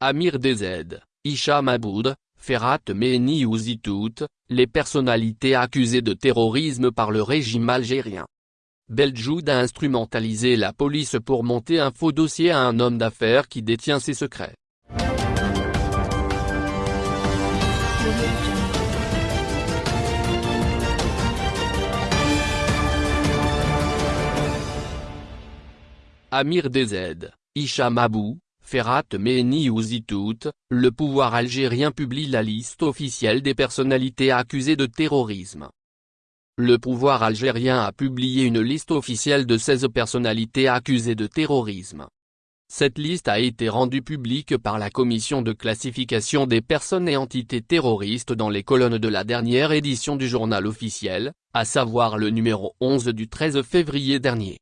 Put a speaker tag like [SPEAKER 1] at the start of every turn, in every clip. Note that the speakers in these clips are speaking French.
[SPEAKER 1] Amir DZ, Hicham Aboud, Ferhat Mehni ou Zitout, les personnalités accusées de terrorisme par le régime algérien. Beljoud a instrumentalisé la police pour monter un faux dossier à un homme d'affaires qui détient ses secrets. Amir DZ, Hicham Abou, Ferhat Mehni ou Zitout, le pouvoir algérien publie la liste officielle des personnalités accusées de terrorisme. Le pouvoir algérien a publié une liste officielle de 16 personnalités accusées de terrorisme. Cette liste a été rendue publique par la commission de classification des personnes et entités terroristes dans les colonnes de la dernière édition du journal officiel, à savoir le numéro 11 du 13 février dernier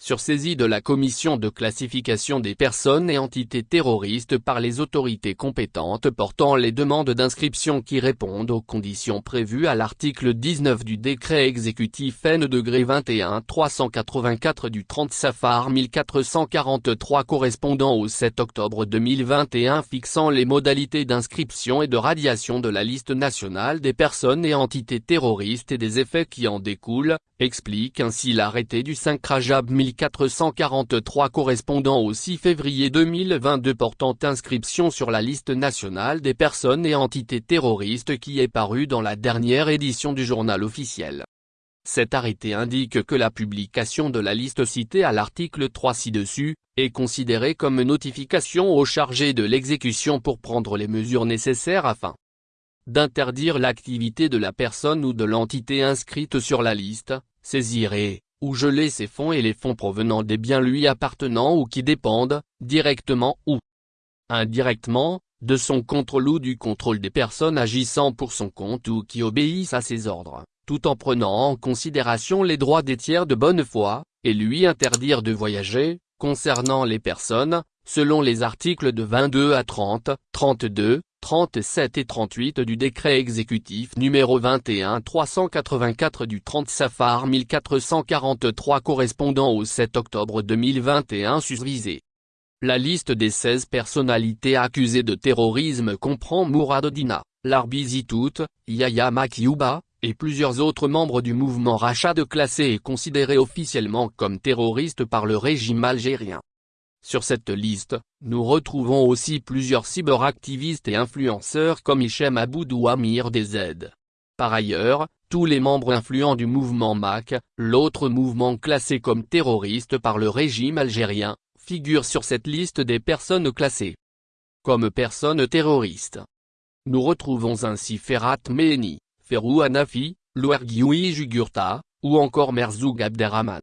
[SPEAKER 1] sur saisie de la commission de classification des personnes et entités terroristes par les autorités compétentes portant les demandes d'inscription qui répondent aux conditions prévues à l'article 19 du décret exécutif N-21 384 du 30 Safar 1443 correspondant au 7 octobre 2021 fixant les modalités d'inscription et de radiation de la liste nationale des personnes et entités terroristes et des effets qui en découlent, explique ainsi l'arrêté du 5 Rajab 1443 correspondant au 6 février 2022 portant inscription sur la liste nationale des personnes et entités terroristes qui est paru dans la dernière édition du journal officiel. Cet arrêté indique que la publication de la liste citée à l'article 3 ci-dessus, est considérée comme notification au chargé de l'exécution pour prendre les mesures nécessaires afin d'interdire l'activité de la personne ou de l'entité inscrite sur la liste, saisir et, ou geler ses fonds et les fonds provenant des biens lui appartenant ou qui dépendent, directement ou indirectement, de son contrôle ou du contrôle des personnes agissant pour son compte ou qui obéissent à ses ordres, tout en prenant en considération les droits des tiers de bonne foi, et lui interdire de voyager, concernant les personnes, selon les articles de 22 à 30, 32, 37 et 38 du décret exécutif numéro 21 384 du 30 Safar 1443 correspondant au 7 octobre 2021 susvisé. La liste des 16 personnalités accusées de terrorisme comprend Mourad Dina, Larbi Zitout, Yahya Makiouba, et plusieurs autres membres du mouvement Rachad classés et considérés officiellement comme terroristes par le régime algérien. Sur cette liste, nous retrouvons aussi plusieurs cyberactivistes et influenceurs comme Hichem Aboud ou Amir DZ. Par ailleurs, tous les membres influents du mouvement MAC, l'autre mouvement classé comme terroriste par le régime algérien, figurent sur cette liste des personnes classées comme personnes terroristes. Nous retrouvons ainsi Ferhat Mehni, Ferrou Hanafi, Louergioui Jugurta, ou encore Merzoug Abderrahman.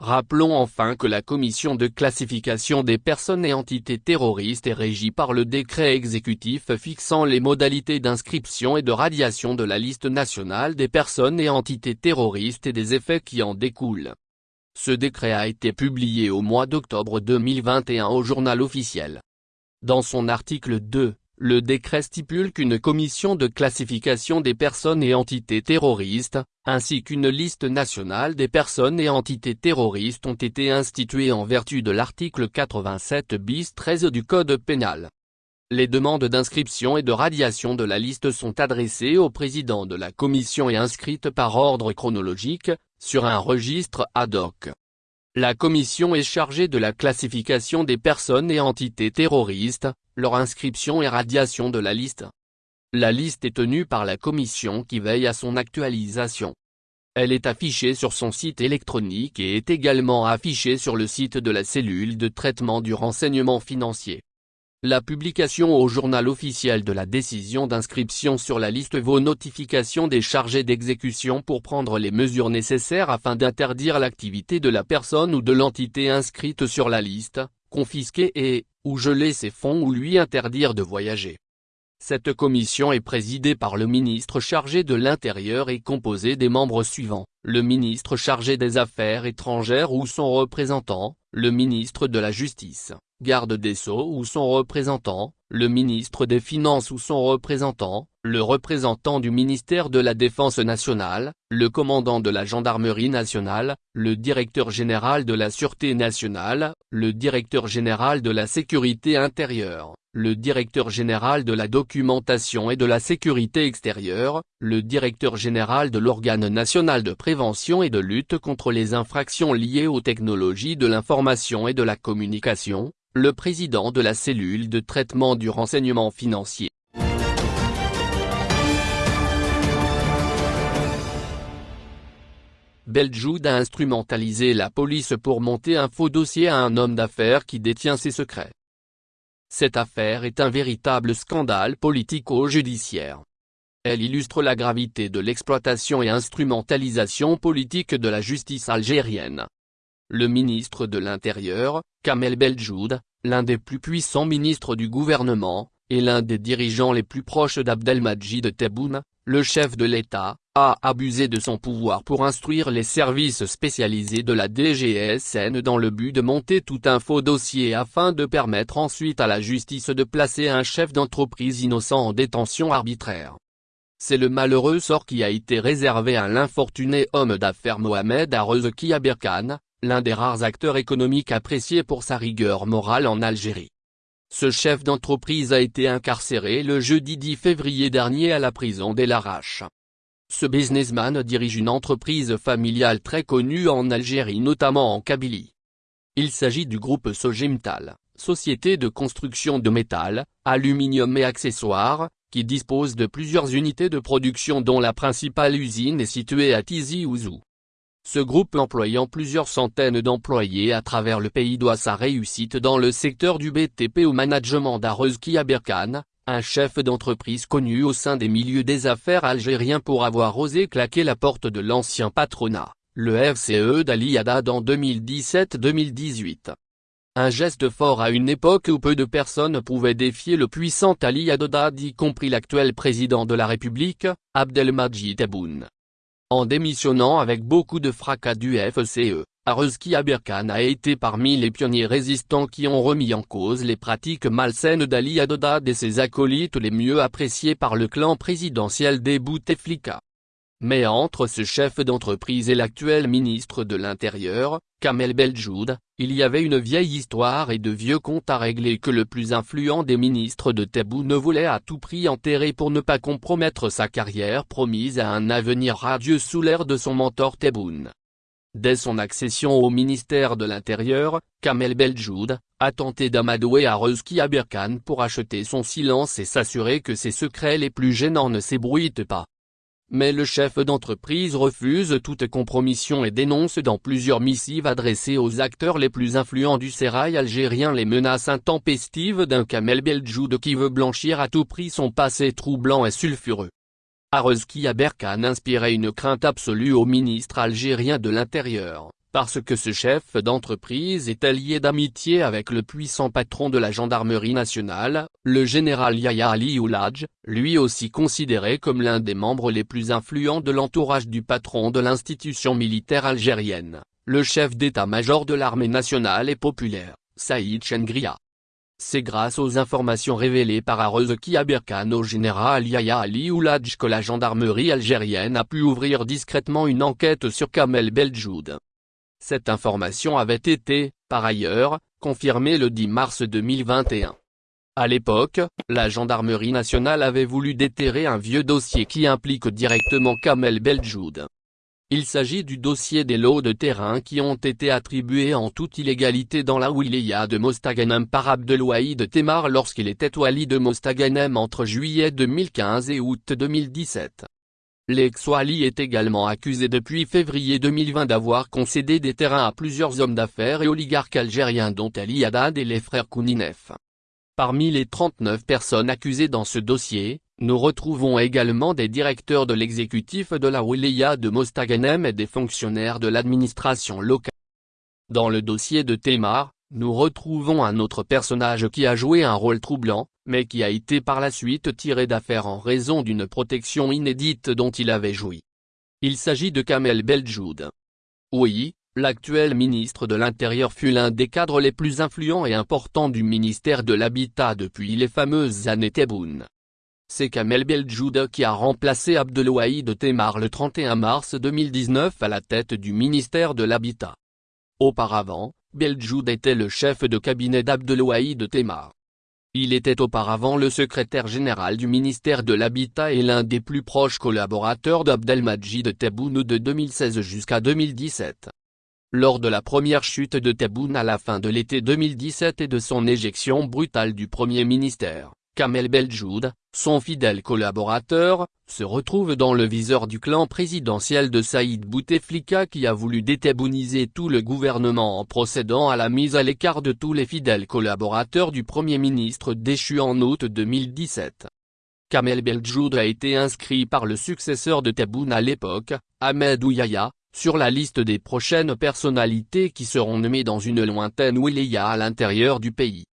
[SPEAKER 1] Rappelons enfin que la commission de classification des personnes et entités terroristes est régie par le décret exécutif fixant les modalités d'inscription et de radiation de la liste nationale des personnes et entités terroristes et des effets qui en découlent. Ce décret a été publié au mois d'octobre 2021 au journal officiel. Dans son article 2, le décret stipule qu'une commission de classification des personnes et entités terroristes, ainsi qu'une liste nationale des personnes et entités terroristes ont été instituées en vertu de l'article 87 bis 13 du Code pénal. Les demandes d'inscription et de radiation de la liste sont adressées au président de la commission et inscrites par ordre chronologique, sur un registre ad hoc. La commission est chargée de la classification des personnes et entités terroristes, leur inscription et radiation de la liste. La liste est tenue par la commission qui veille à son actualisation. Elle est affichée sur son site électronique et est également affichée sur le site de la cellule de traitement du renseignement financier. La publication au journal officiel de la décision d'inscription sur la liste vaut notification des chargés d'exécution pour prendre les mesures nécessaires afin d'interdire l'activité de la personne ou de l'entité inscrite sur la liste, confisquer et, ou geler ses fonds ou lui interdire de voyager. Cette commission est présidée par le ministre chargé de l'Intérieur et composée des membres suivants, le ministre chargé des Affaires étrangères ou son représentant, le ministre de la Justice, garde des Sceaux ou son représentant, le ministre des Finances ou son représentant, le représentant du ministère de la Défense nationale, le commandant de la Gendarmerie nationale, le directeur général de la Sûreté nationale, le directeur général de la Sécurité intérieure, le directeur général de la documentation et de la sécurité extérieure, le directeur général de l'organe national de prévention et de lutte contre les infractions liées aux technologies de l'information et de la communication, le président de la cellule de traitement du renseignement financier. Beljoud a instrumentalisé la police pour monter un faux dossier à un homme d'affaires qui détient ses secrets. Cette affaire est un véritable scandale politico-judiciaire. Elle illustre la gravité de l'exploitation et instrumentalisation politique de la justice algérienne. Le ministre de l'Intérieur, Kamel Beljoud, l'un des plus puissants ministres du gouvernement, et l'un des dirigeants les plus proches d'Abdelmajid Tebboune, le chef de l'État, a abusé de son pouvoir pour instruire les services spécialisés de la DGSN dans le but de monter tout un faux dossier afin de permettre ensuite à la justice de placer un chef d'entreprise innocent en détention arbitraire. C'est le malheureux sort qui a été réservé à l'infortuné homme d'affaires Mohamed Arezki Aberkan, l'un des rares acteurs économiques appréciés pour sa rigueur morale en Algérie. Ce chef d'entreprise a été incarcéré le jeudi 10 février dernier à la prison d'El Arache. Ce businessman dirige une entreprise familiale très connue en Algérie notamment en Kabylie. Il s'agit du groupe Sogimtal, société de construction de métal, aluminium et accessoires, qui dispose de plusieurs unités de production dont la principale usine est située à Tizi Ouzou. Ce groupe employant plusieurs centaines d'employés à travers le pays doit sa réussite dans le secteur du BTP au management d'Arezki Aberkan, un chef d'entreprise connu au sein des milieux des affaires algériens pour avoir osé claquer la porte de l'ancien patronat, le FCE d'Ali Haddad en 2017-2018. Un geste fort à une époque où peu de personnes pouvaient défier le puissant Ali Haddad y compris l'actuel président de la République, Abdelmadjid Tebboune. En démissionnant avec beaucoup de fracas du FCE, Arezki Aberkan a été parmi les pionniers résistants qui ont remis en cause les pratiques malsaines d'Ali Haddad et ses acolytes les mieux appréciés par le clan présidentiel des Bouteflika. Mais entre ce chef d'entreprise et l'actuel ministre de l'Intérieur, Kamel Beljoud, il y avait une vieille histoire et de vieux comptes à régler que le plus influent des ministres de ne voulait à tout prix enterrer pour ne pas compromettre sa carrière promise à un avenir radieux sous l'ère de son mentor Tebboune. Dès son accession au ministère de l'Intérieur, Kamel Beljoud, a tenté d'amadouer Arezki Aberkan pour acheter son silence et s'assurer que ses secrets les plus gênants ne s'ébruitent pas. Mais le chef d'entreprise refuse toute compromission et dénonce dans plusieurs missives adressées aux acteurs les plus influents du sérail algérien les menaces intempestives d'un Kamel Beljoud qui veut blanchir à tout prix son passé troublant et sulfureux. Arezki Aberkan inspirait une crainte absolue au ministre algérien de l'Intérieur parce que ce chef d'entreprise est allié d'amitié avec le puissant patron de la gendarmerie nationale, le général Yahya Ali Ouladj, lui aussi considéré comme l'un des membres les plus influents de l'entourage du patron de l'institution militaire algérienne, le chef d'état-major de l'armée nationale et populaire, Saïd Chengria. C'est grâce aux informations révélées par Arezki Aberkan au général Yahya Ali Ouladj que la gendarmerie algérienne a pu ouvrir discrètement une enquête sur Kamel Beljoud. Cette information avait été, par ailleurs, confirmée le 10 mars 2021. À l'époque, la gendarmerie nationale avait voulu déterrer un vieux dossier qui implique directement Kamel Beljoud. Il s'agit du dossier des lots de terrain qui ont été attribués en toute illégalité dans la wilaya de Mostaganem par Abdelwahid Temar lorsqu'il était wali de Mostaganem entre juillet 2015 et août 2017. L'ex-Wali est également accusé depuis février 2020 d'avoir concédé des terrains à plusieurs hommes d'affaires et oligarques algériens dont Ali Haddad et les frères Kouninef. Parmi les 39 personnes accusées dans ce dossier, nous retrouvons également des directeurs de l'exécutif de la Wilaya de Mostaganem et des fonctionnaires de l'administration locale. Dans le dossier de Temar, nous retrouvons un autre personnage qui a joué un rôle troublant, mais qui a été par la suite tiré d'affaire en raison d'une protection inédite dont il avait joui. Il s'agit de Kamel Beljoud. Oui, l'actuel ministre de l'Intérieur fut l'un des cadres les plus influents et importants du ministère de l'Habitat depuis les fameuses années Tebboune. C'est Kamel Beljouda qui a remplacé Abdelwahid Temar le 31 mars 2019 à la tête du ministère de l'Habitat. Auparavant, Beljoud était le chef de cabinet d'Abdelwahid Temar. Il était auparavant le secrétaire général du ministère de l'Habitat et l'un des plus proches collaborateurs d'Abdelmajid Tebboune de 2016 jusqu'à 2017. Lors de la première chute de Tebboune à la fin de l'été 2017 et de son éjection brutale du Premier ministère, Kamel Beljoud, son fidèle collaborateur, se retrouve dans le viseur du clan présidentiel de Saïd Bouteflika qui a voulu détébouniser tout le gouvernement en procédant à la mise à l'écart de tous les fidèles collaborateurs du Premier ministre déchu en août 2017. Kamel Beljoud a été inscrit par le successeur de Tebboune à l'époque, Ahmed Ouyaya, sur la liste des prochaines personnalités qui seront nommées dans une lointaine wilaya à l'intérieur du pays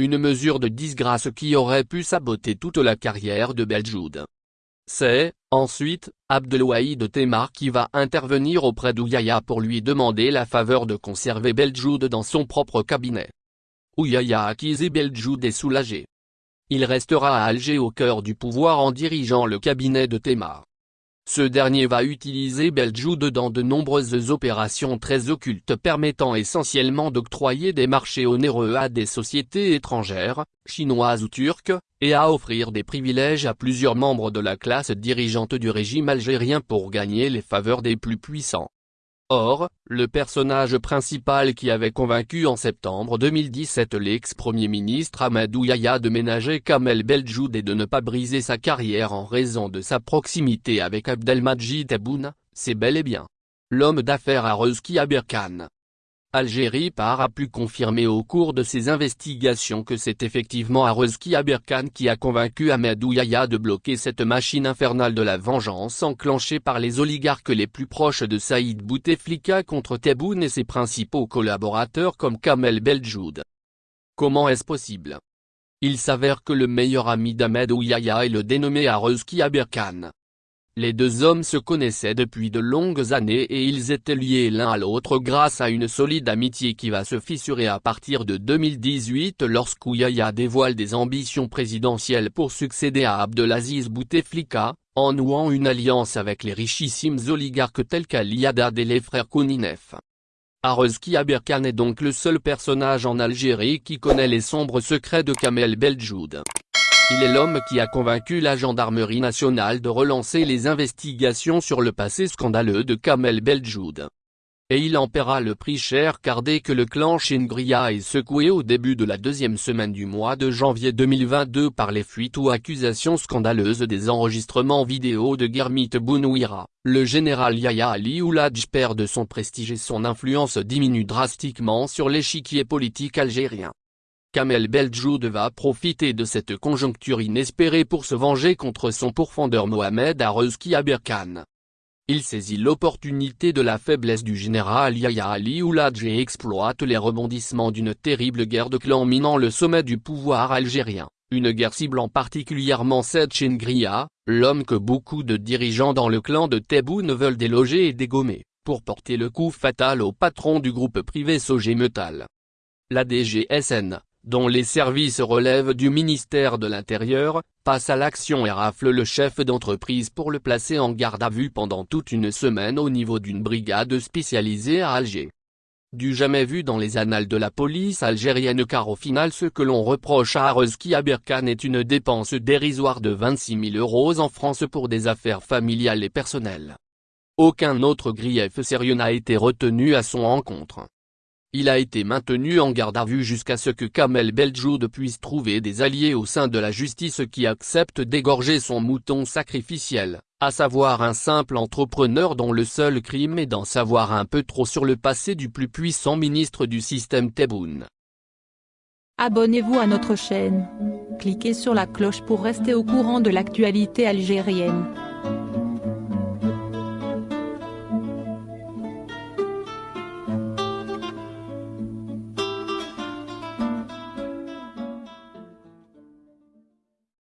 [SPEAKER 1] une mesure de disgrâce qui aurait pu saboter toute la carrière de Beljoud. C'est, ensuite, Abdelwahid Temar qui va intervenir auprès d'Ouyaya pour lui demander la faveur de conserver Beljoud dans son propre cabinet. Ouyaya acquis et Beljoud est soulagé. Il restera à Alger au cœur du pouvoir en dirigeant le cabinet de Temar. Ce dernier va utiliser Beljoud dans de nombreuses opérations très occultes permettant essentiellement d'octroyer des marchés onéreux à des sociétés étrangères, chinoises ou turques, et à offrir des privilèges à plusieurs membres de la classe dirigeante du régime algérien pour gagner les faveurs des plus puissants. Or, le personnage principal qui avait convaincu en septembre 2017 l'ex-premier ministre Amadou Yahya de ménager Kamel Beljoud et de ne pas briser sa carrière en raison de sa proximité avec Abdelmajid Tebboune, c'est bel et bien l'homme d'affaires à Rezki Aberkan. Algérie par a pu confirmer au cours de ses investigations que c'est effectivement Arezki Aberkan qui a convaincu Ahmed Yahya de bloquer cette machine infernale de la vengeance enclenchée par les oligarques les plus proches de Saïd Bouteflika contre Tebboune et ses principaux collaborateurs comme Kamel Beljoud. Comment est-ce possible? Il s'avère que le meilleur ami d'Ahmed Yahya est le dénommé Arezki Aberkan. Les deux hommes se connaissaient depuis de longues années et ils étaient liés l'un à l'autre grâce à une solide amitié qui va se fissurer à partir de 2018 lorsqu'Ouyaya dévoile des ambitions présidentielles pour succéder à Abdelaziz Bouteflika, en nouant une alliance avec les richissimes oligarques tels qu'Ali Haddad et les frères Kouninef. Arezki Aberkan est donc le seul personnage en Algérie qui connaît les sombres secrets de Kamel Beljoud. Il est l'homme qui a convaincu la gendarmerie nationale de relancer les investigations sur le passé scandaleux de Kamel Beljoud. Et il en paiera le prix cher car dès que le clan Chingria est secoué au début de la deuxième semaine du mois de janvier 2022 par les fuites ou accusations scandaleuses des enregistrements vidéo de Germit Bounouira, le général Yahya Ali Ouladj perd de son prestige et son influence diminue drastiquement sur l'échiquier politique algérien. Kamel Beljoud va profiter de cette conjoncture inespérée pour se venger contre son pourfendeur Mohamed Arezki Aberkan. Il saisit l'opportunité de la faiblesse du général Yahya Ali Ouladj et exploite les rebondissements d'une terrible guerre de clans minant le sommet du pouvoir algérien, une guerre ciblant particulièrement Said Chingria, l'homme que beaucoup de dirigeants dans le clan de Tebboune veulent déloger et dégommer, pour porter le coup fatal au patron du groupe privé Sogemetal. La DGSN, dont les services relèvent du ministère de l'Intérieur, passe à l'action et rafle le chef d'entreprise pour le placer en garde à vue pendant toute une semaine au niveau d'une brigade spécialisée à Alger. Du jamais vu dans les annales de la police algérienne car au final ce que l'on reproche à Arezki Aberkan est une dépense dérisoire de 26 000 euros en France pour des affaires familiales et personnelles. Aucun autre grief sérieux n'a été retenu à son encontre. Il a été maintenu en garde à vue jusqu'à ce que Kamel Beljoud puisse trouver des alliés au sein de la justice qui acceptent d'égorger son mouton sacrificiel, à savoir un simple entrepreneur dont le seul crime est d'en savoir un peu trop sur le passé du plus puissant ministre du système Tebboune.
[SPEAKER 2] Abonnez-vous à notre chaîne. Cliquez sur la cloche pour rester au courant de l'actualité algérienne.